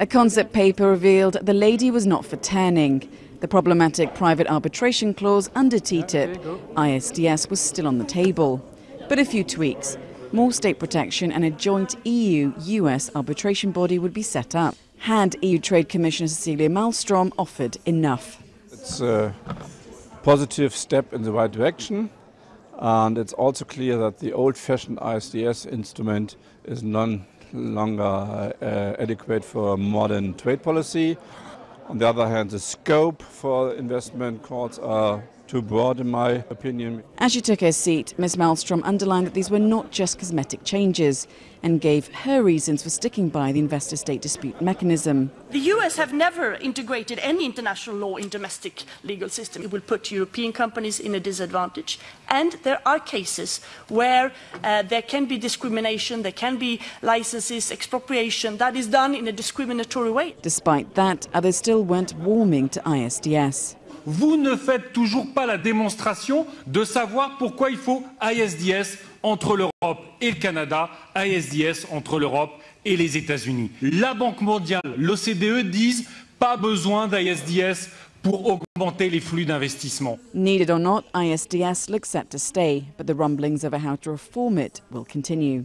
A concept paper revealed the lady was not for turning. The problematic private arbitration clause under TTIP, ISDS, was still on the table. But a few tweaks, more state protection and a joint EU-US arbitration body would be set up. Had EU Trade Commissioner Cecilia Malmstrom offered enough? It's a positive step in the right direction. And it's also clear that the old-fashioned ISDS instrument is no longer uh, adequate for modern trade policy. On the other hand, the scope for investment courts are too broad, in my opinion. As she took her seat, Ms. Malmstrom underlined that these were not just cosmetic changes and gave her reasons for sticking by the investor state dispute mechanism. The US have never integrated any international law in domestic legal system. It will put European companies in a disadvantage. And there are cases where uh, there can be discrimination, there can be licenses, expropriation that is done in a discriminatory way. Despite that, others still weren't warming to ISDS. vous ne faites toujours pas la démonstration de savoir pourquoi il faut ISDS entre l'Europe et le Canada, ISDS entre l'Europe et les États-Unis. La Banque mondiale, l'OCDE disent pas besoin d'ISDS pour augmenter les flux d'investissement. Needed or not, ISDS looks set to stay, but the rumblings over how to reform it will continue.